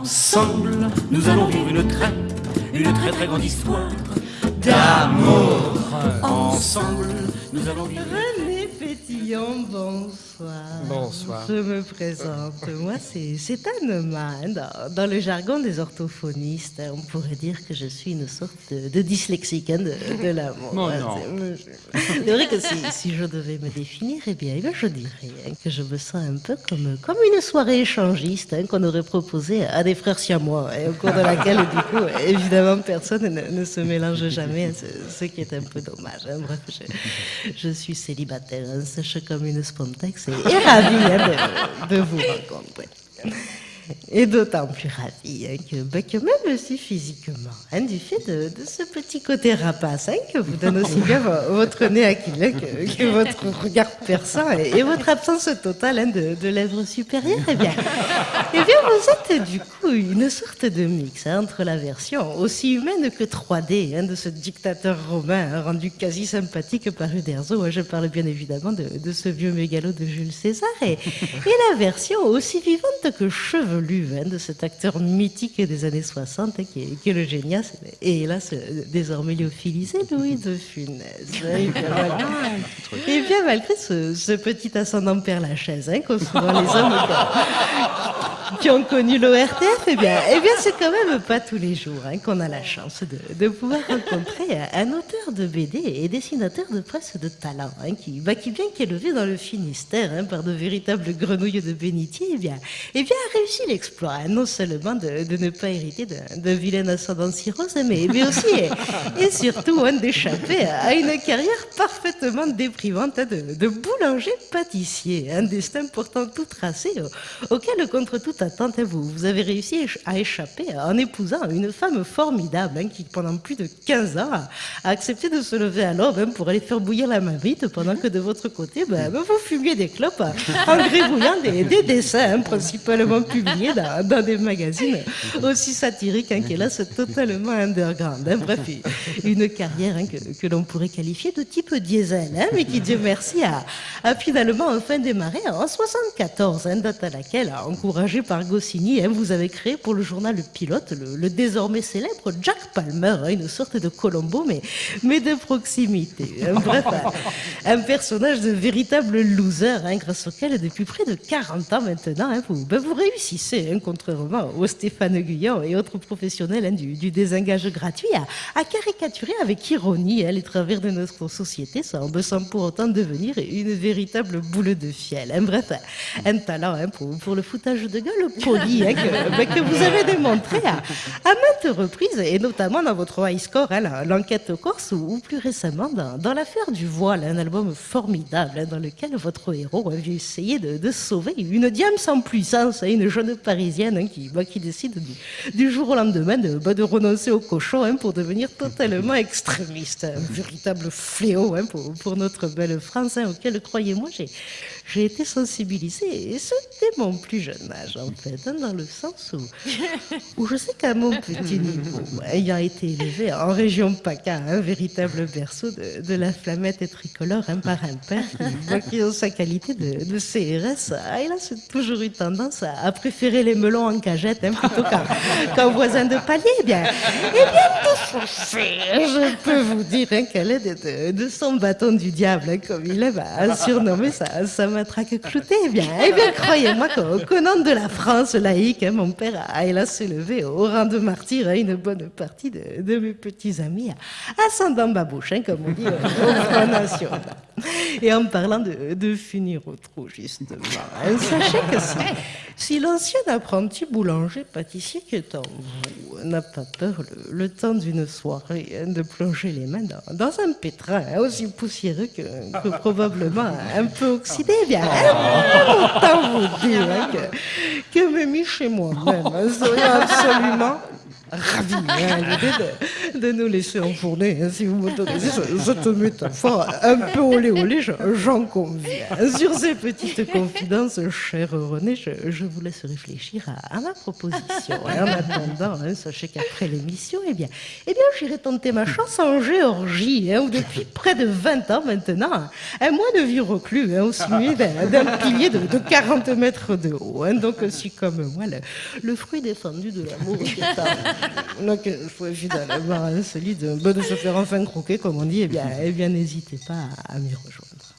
Ensemble, nous allons vivre une très, une très très grande histoire d'amour. Ensemble, nous allons vivre. René Pétillon, bonsoir. Bonsoir. Je me présente. Moi, c'est Anne dans, dans le jargon des orthophonistes, on pourrait dire que je suis une sorte de, de dyslexique hein, de, de l'amour. Non, non. c'est- vrai que si, si je devais me définir, eh bien, eh bien, je dirais hein, que je me sens un peu comme, comme une soirée échangiste hein, qu'on aurait proposée à des frères siamois, au cours de laquelle, du coup, évidemment, personne ne, ne se mélange jamais, ce, ce qui est un peu dommage. Bref, je, je suis célibataire, sèche comme une spontex et, ravie hein, de, vous rencontrer. Et d'autant plus ravie que, bah, que même si physiquement, hein, du fait de, ce petit côté rapace hein, que vous donne aussi bien vo- votre nez aquilin que, que votre regard perçant et, votre absence totale hein, de, lèvres supérieures, eh bien, eh bien, vous êtes du coup une sorte de mix hein, entre la version aussi humaine que 3D hein, de ce dictateur romain hein, rendu quasi sympathique par Uderzo. hein. Je parle bien évidemment de, ce vieux mégalo de Jules César et, la version aussi vivante que chevelue hein, de cet acteur mythique des années 60 hein, qui, est, qui est le et euh, désormais lyophilisé Louis de Funès. Et bien, voilà. Et bien malgré ce, ce petit ascendant père Lachaise hein, qu'ont souvent les hommes qui- ont connu l'ORTF, eh bien, eh bien c'est quand même pas tous les jours hein, qu'on a la chance de, de pouvoir rencontrer un auteur de BD et dessinateur de presse de talent, hein, qui, bah, qui bien qu'élevé dans le Finistère hein, par de véritables grenouilles de bénitier, eh bien, eh bien a réussi l'exploit, non seulement de, de ne pas hériter d'un d'un vilain ascendant cirrhose, mais, mais aussi et, et surtout hein, d'échapper à une carrière parfaitement déprimante de, de boulanger-pâtissier, un destin pourtant tout tracé au- auquel, contre toute attente, vous, vous avez réussi à échapper en épousant une femme formidable hein, qui, pendant plus de 15 ans, a, accepté de se lever à l'aube hein, pour aller faire bouillir la marmite pendant que de votre côté, ben, ben, vous fumiez des clopes en gribouillant des, des dessins hein, principalement publiés dans, dans des magazines aussi satiriques hein, qu'hélas totalement underground. hein. Bref, une carrière hein, que, l'on pourrait qualifier de type diesel, hein, mais qui, Dieu merci, a, finalement enfin démarré en 74, hein, date à laquelle, encouragé par Goscinny, hein, vous avez créé pour le journal Le Pilote le, désormais célèbre Jack Palmer, hein, une sorte de Colombo, mais, de proximité. hein. Bref, un, personnage de véritable loser, hein, grâce auquel, depuis près de 40 ans maintenant, hein, vous, ben, vous réussissez, hein, contrairement aux Stéphane Guyon et autres professionnels hein, du, du désengage gratuit, à, à caricaturer avec ironie hein, les travers de notre société, sans, sans pour autant devenir une véritable boule de fiel. hein. Bref, un talent hein, pour, pour le foutage de gueule poli hein, que, ben, que vous avez démontré à, à maintes reprises, et notamment dans votre high score, hein, l'enquête corse, ou, ou plus récemment dans, dans l'affaire du voile, un album formidable dans lequel votre héros a vu essayer de, de sauver une diam sans puissance, une jeune parisienne qui, bah, qui décide du, du jour au lendemain de, bah, de renoncer au cochon hein, pour devenir totalement extrémiste. Un véritable fléau hein, pour, notre belle France, hein, auquel, croyez-moi, j'ai été sensibilisée, et ce dès mon plus jeune âge, en fait, dans le sens où, où je sais qu'à mon petit niveau, ayant été élevé en région PACA, un véritable berceau de, la flamette et tricolore, hein, par un père qui, en sa qualité de, CRS, a hélas toujours eu tendance à, préférer les melons en cagette plutôt qu'un voisin de palier. Eh bien, eh bien, tout fait, je peux vous dire hein, qu'elle est de, de- son bâton du diable, hein, comme il aime à surnommer sa, sa matraque cloutée. Eh bien, eh bien croyez-moi qu'au nom de la France laïque, hein, mon père a hélas élevé au rang de martyr hein, une bonne partie de, de mes petits amis à- ascendant babouche, hein, comme on dit au, au Front National. Et en parlant de, de finir au trou, justement, hein, sachez que si, si l'ancien apprenti boulanger-pâtissier qui est en vous n'a pas peur le, le temps d'une soirée hein, de plonger les mains dans, dans un pétrin hein, aussi poussiéreux que, que probablement un peu oxydé, eh bien, hein, autant vous dire que, que Mémie chez moi-même serait absolument ravi à l'idée de nous laisser enfourner, hein, si vous m'autorisez, cette métaphore un peu olé olé, j'en conviens. Sur ces petites confidences, cher René, je, vous laisse réfléchir à, ma proposition. en attendant, hein, sachez qu'après l'émission, eh bien, eh bien j'irai tenter ma chance en Géorgie, hein, où depuis près de 20 ans maintenant, un mois de vie reclus, au sommet d'un pilier de, 40 mètres de haut. donc, si comme moi, le, fruit défendu de l'amour donc, il faut évidemment Hein, celui de bon chauffeur enfin croquer, comme on dit, eh bien, eh bien n'hésitez pas à, m'y rejoindre.